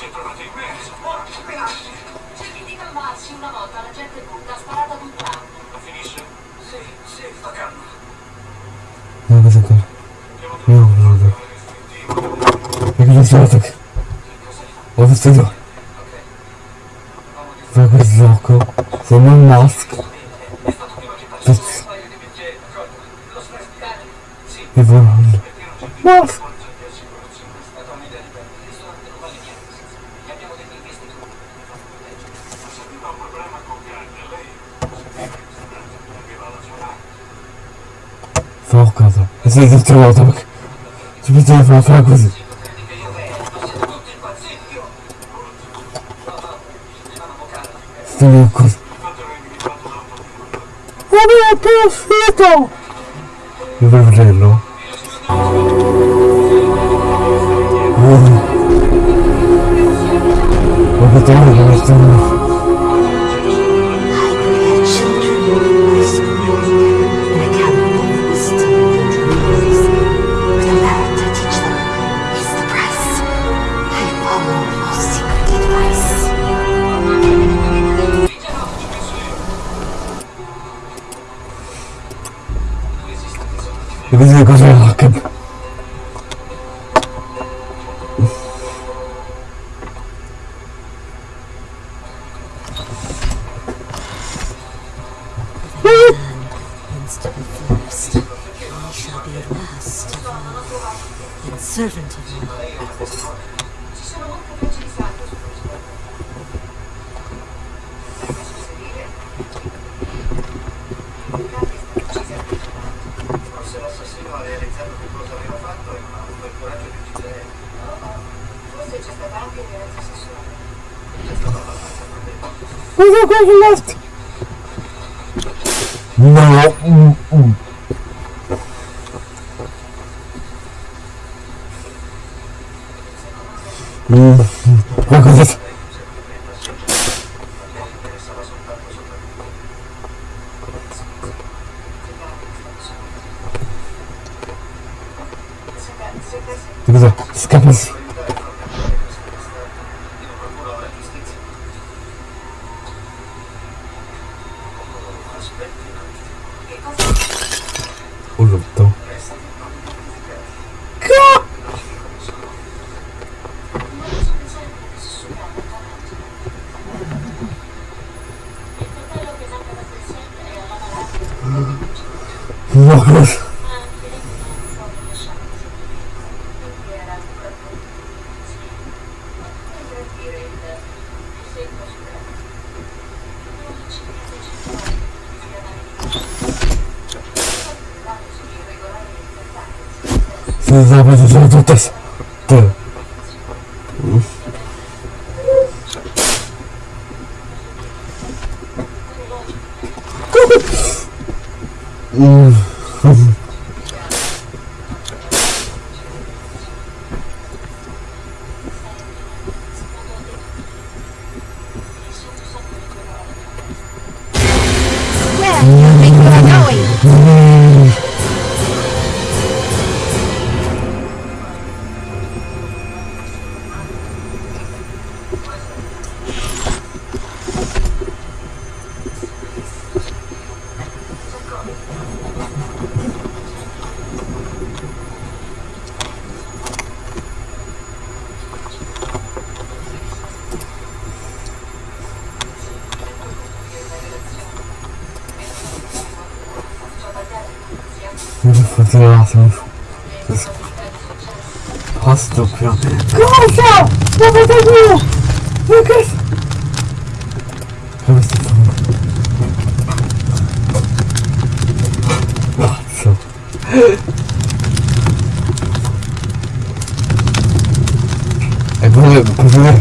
Si è trovata immersa. Cerchi di calmarsi una volta la gente butta, ha sparato ad un tram. La finisce? Sì, sì, sta calma. No, cosa ancora? No, no, no. E cosa sono che? Ho visto io. Fai questo gioco. Sei un mask. Pezzo. E volando. Mask. Fa a casa. E sei del trovato perché... Ci a fare- fare così. Stiamo così. Vabbè, perfetto! Io per vederlo. Oh. Guarda, te lo anche violenza sessuale. Cosa quello left? No. Mm, mm. Hum. Escapa-se. Ты забудешь, что тут есть. c'est ouf. Oh, c'est trop pur. Comment ça T'as pas Lucas Ah, mais c'est fou. Oh, c'est chaud. Et bon, bon, bon.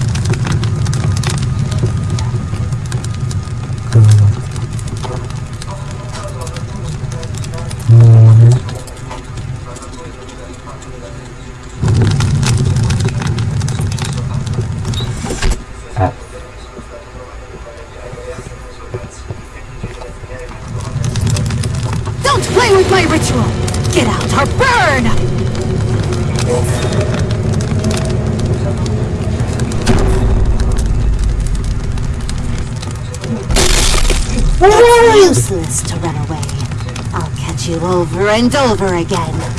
It's useless to run away. I'll catch you over and over again.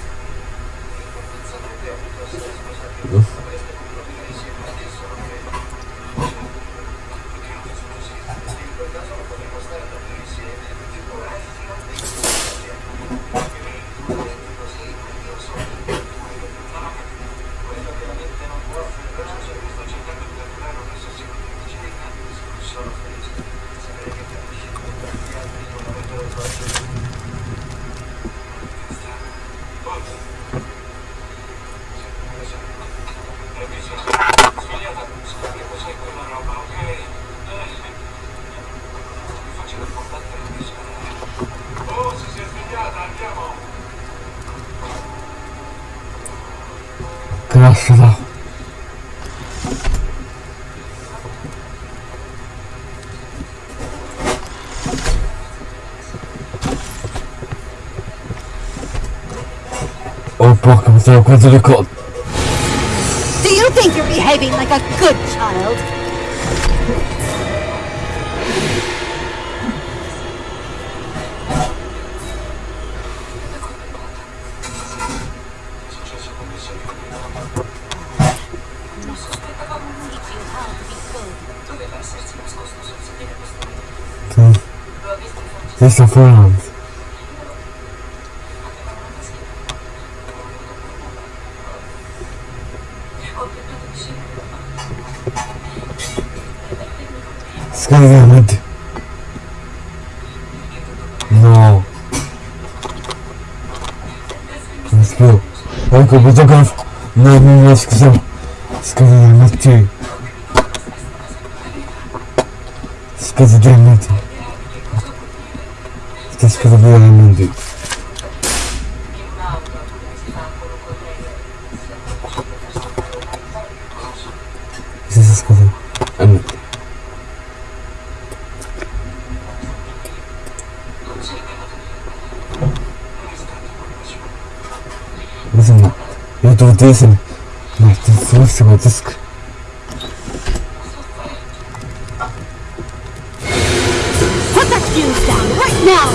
哥，实。broken without going to the court. Do you think you're behaving like a good child? Okay. This is a friend. Сказано ти. Но... Не спил. Ако би такъв, на едно място съм. Сказано ти. Сказано ти. Ще сказано ти. decent. Like this is. Put that fuse down right now!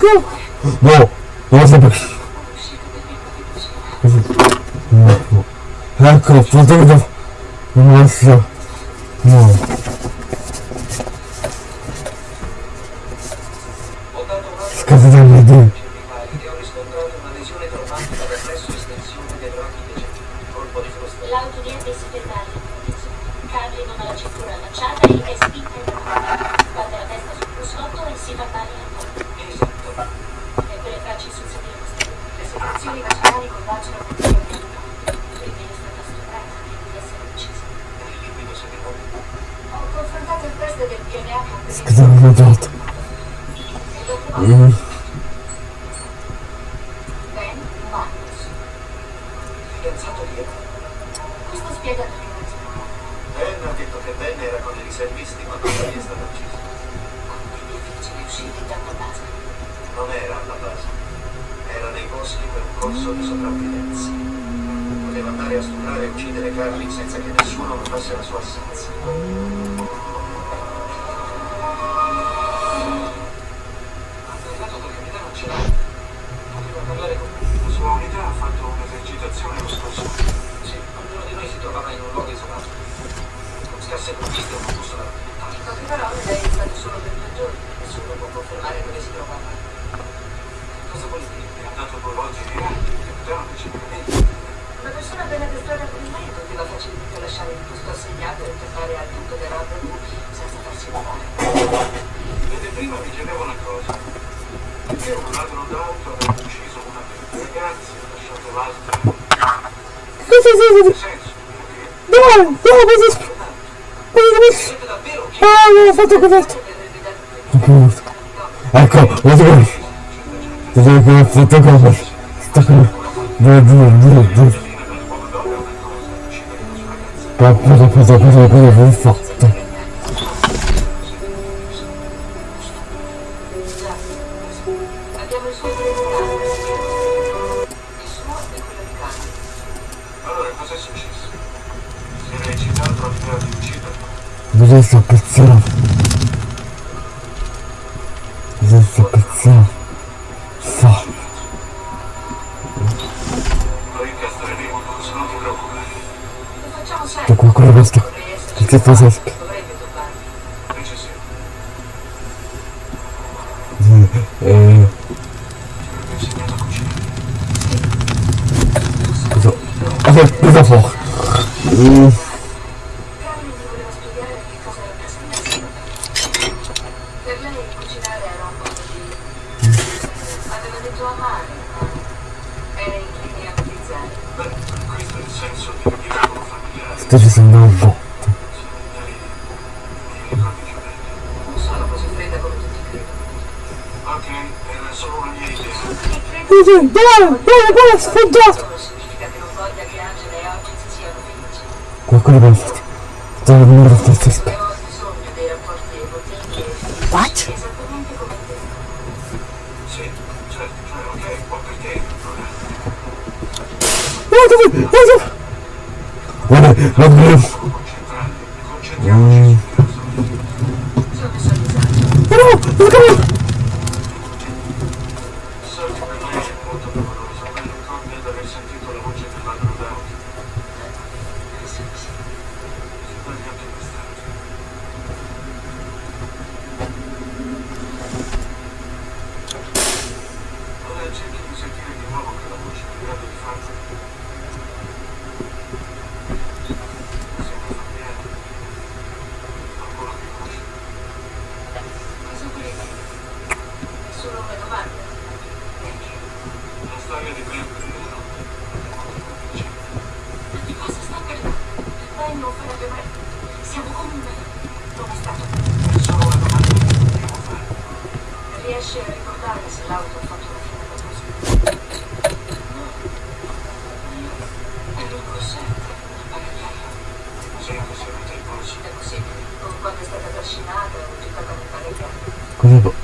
Go! No! It wasn't... Ha la cintura allacciata e spinta in avanti. La testa sul cruscotto e si al collo. Esatto. E quelle tracce sul sedile. Le secrezioni vaginali combaciano con il corpo. Quindi è stata stuprata di essere uccisa. Il liquido seminale. Ho confrontato il test del DNA con e dopo Mm. Ben Marcus. Fidanzato di Eva. Questo spiega tutti i motivi. Ben ha detto che Ben era con i riservisti quando lei è stata uccisa. Quindi è difficile uscire da una base. Non era alla base. Era nei boschi per un corso di sopravvivenza. Poteva andare a stuprare e uccidere Carly senza che nessuno notasse la sua assenza. Ha parlato col capitano Celano. Poteva parlare con me. La sua unità ha fatto un'esercitazione lo scorso E un busto da alimentare. In poche parole, lei è stato solo per due giorni. Nessuno può confermare dove si trovava. Cosa due volte via, il capitano dice veramente. Una persona ben addestrata per il mezzo ti va facilmente lasciare il posto assegnato e tornare al tutto del rendezvous senza farsi notare. Vede, prima mi chiedevo una cosa. Perché un ladro d'auto aveva ucciso una delle ragazze e lasciato l'altra? Cosa sei? Nel senso, perché Dove? Dove? Cosa Ah, mi ha fatto coperto. coperto. Ecco, lo trovo. Ti devo che ho fatto vous êtes un petit. Vous êtes un petit. Fuck. Ti qualcuno questo? Cosa? Cosa? Una mia idea. Dove? Dove? Dove? Dove? Sfoggiato! Questo significa che non voglia che Angela e oggi si siano felici. Одну. Cos'è? Con quanto è stata trascinata, buttata nel paregliato.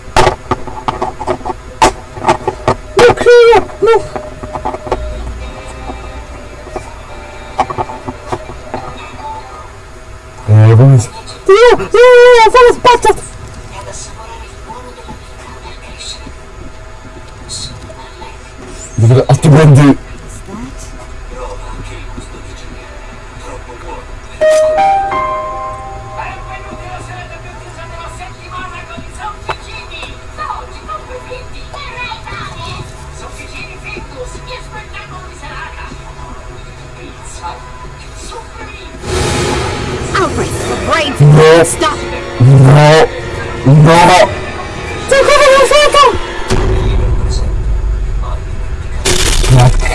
Vous aurez un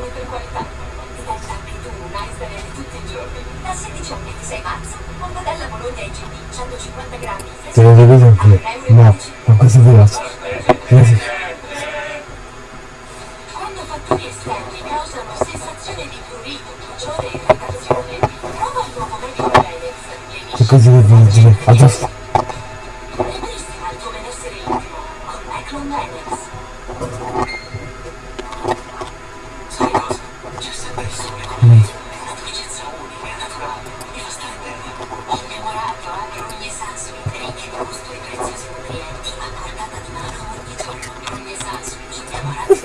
selezione per qualità. Diventa anche tu un di tutti i giorni. Dal 16 al 26 marzo, mortadella Bologna IGP 150 grammi. Te lo devo qui. No, questo è diverso. Vedi? Quando fattori esterni causano sensazione di prurito, bruciore e irritazione, prova il nuovo metodo Renex. Che così devo dire? Addosso.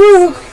Whew.